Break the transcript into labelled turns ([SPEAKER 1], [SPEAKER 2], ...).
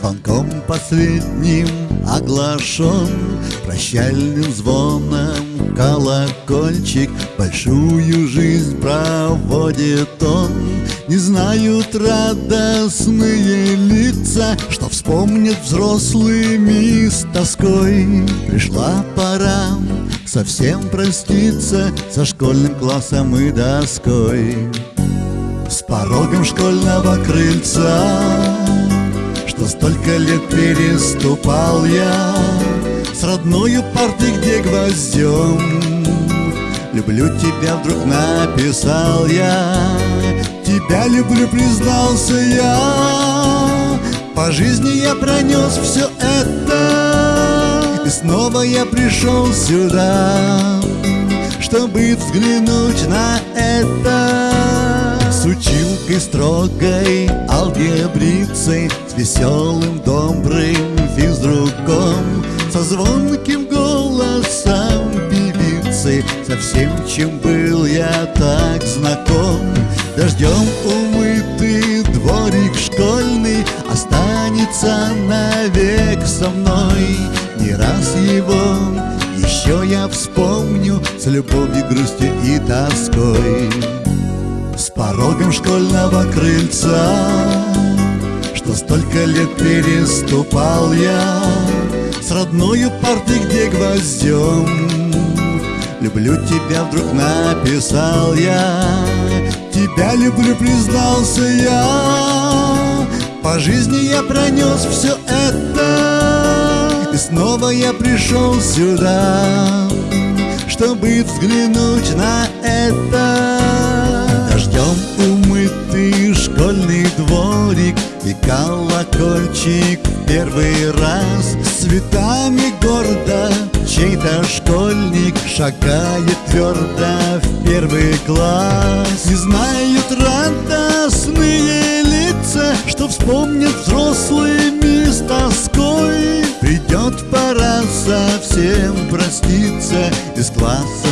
[SPEAKER 1] Звонком последним оглашен Прощальным звоном. Колокольчик Большую жизнь проводит он. Не знают радостные лица Что вспомнят взрослыми с тоской. Пришла пора совсем проститься Со школьным классом и доской. С порогом школьного крыльца Что столько лет переступал я С родною парты, где гвоздем. Люблю тебя, вдруг написал я Тебя люблю, признался я. По жизни я пронес все это И снова я пришел сюда Чтобы взглянуть на это училкой строгой, алгебрицей С веселым, добрым физруком Со звонким голосом певицы. Со всем, чем был я так знаком Дождем умытый дворик школьный Останется навек со мной. Не раз его еще я вспомню С любовью, грустью и тоской порогом школьного крыльца Что столько лет переступал я. С родною парты, где гвоздем Люблю тебя, вдруг написал я. Тебя люблю, признался я. По жизни я пронес все это И снова я пришел сюда Чтобы взглянуть на это в первый раз С цветами гордо. Чей-то школьник шагает твердо в первый класс. Не знают радостные лица, что вспомнят взрослыми с тоской. Придет пора совсем проститься из класса